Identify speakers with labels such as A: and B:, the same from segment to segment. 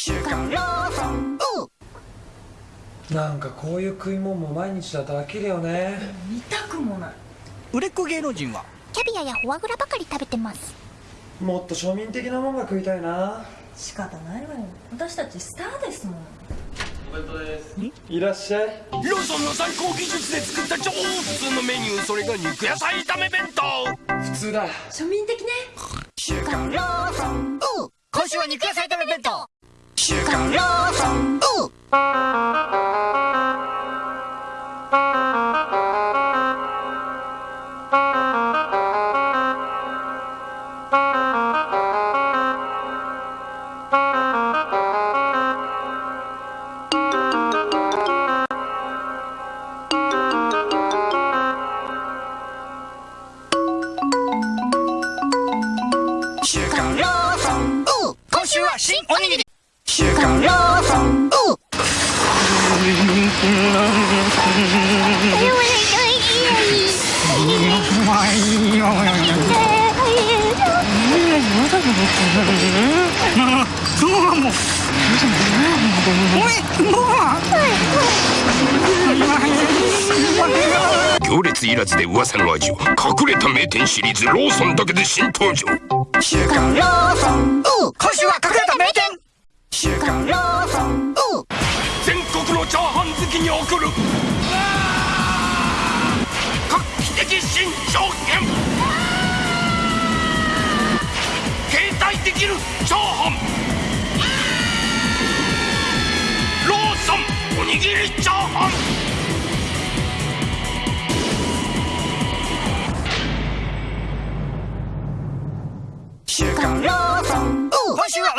A: 週刊ローソン
B: なんかこういう食い物も毎日だと飽きるよね。
C: 見たくもない。
D: 売れっ子芸能人は？
A: キャビアやフォアグラばかり食べてます。
B: もっと庶民的なもんが食いたいな。
C: 仕方ないわよ。私たちスターですもん。
B: いらっしゃい。
E: ローソンの最高技術で作った超普通のメニューそれが肉野菜炒め弁当。
B: 普通だ。
C: 庶民的ね。
A: 週刊ローソン
E: 今週は肉野菜炒め弁当
A: 週刊ローソン週刊ローソン
E: 今週は新おにぎり
A: 週刊ローソン
E: 行列いらずで噂の隠れた名店シリーズローソンだけで新登場。
A: 週刊ローソン
E: 今週は隠れた名店送る。画期的新携帯できるチャーハンローソン。おにぎりチャーハン
A: 週刊ローソン。
E: 今週は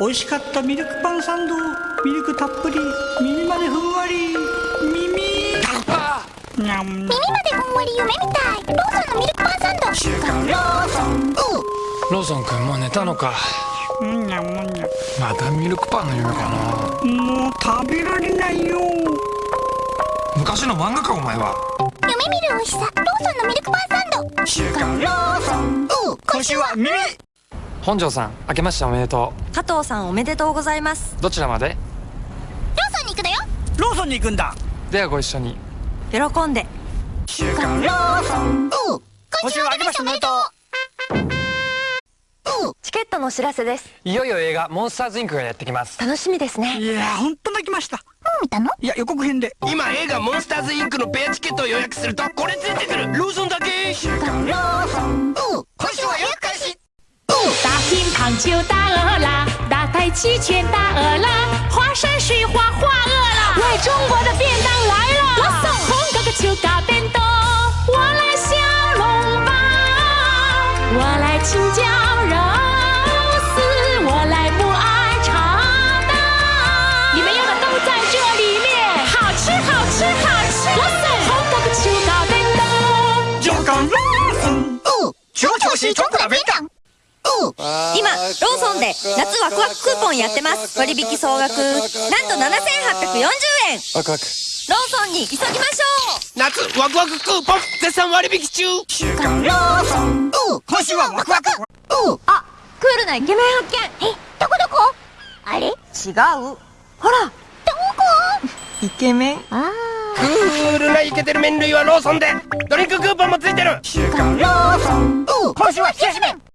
D: 美味しかったミルクパンサンドミルクたっぷり耳までふんわり耳。にゃん
A: 耳までふんわり夢みたい。ローソンのミルクパンサンド。週刊ローソン
B: ローソン君もう寝たのか。
D: にゃん。にゃん
B: またミルクパンの夢かな。
D: もう食べられないよ。
B: 昔の漫画かお前は。
A: 夢見る美味しさ。ローソンのミルクパンサンド。週刊ローソン
E: 今週は耳
B: 本庄さん明けましておめでと
C: 加藤さんおめでとうございます。
B: うどちらまで？
A: ローソンに行くだよ。
D: ローソンに行くんだ。
B: ではご一緒に。
C: 喜んで。
A: 週刊ローソン。
D: 今週は明けましておめでとう
C: チケットのお知らせです。
B: いよいよ映画モンスターズインクがやってきます。
C: 楽しみですね。
D: いやーほんと泣きました。
A: もう見たの？
D: いや予告編で。
E: 今映画モンスターズインクのペアチケットを予約するとこれついてくる。ローソンだけ。
A: 週刊ローソン。
E: 今週は予約開始
F: 大乒乓球大鹅啦，大太极拳大鹅啦，华山水画画鹅啦，来中国的便当来了，红哥哥就搞便当，我来小笼包，我来青椒肉丝，我来不爱炒蛋，你们要的都在这里面，好吃好吃好吃，红哥哥就搞便当。
D: じゃがローソン
E: 超超市中国的便当
C: 今ローソンで夏ワクワククーポンやってます。割引総額なんと7840円。
B: ワクワク。
C: ローソンに急ぎましょう。
E: 夏ワクワククーポン絶賛割引中。
A: 週刊ローソン。
D: 今週はワクワク。
C: あクールなイケメン発見。
A: えどこどこ？あれ？
C: 違う。ほら。
A: どこ？
C: イケメン。
A: あ
E: クールなイケてる麺類はローソンで。ドリンククーポンもついてる。
A: ー週刊ローソン。
E: 今週は冷やし麺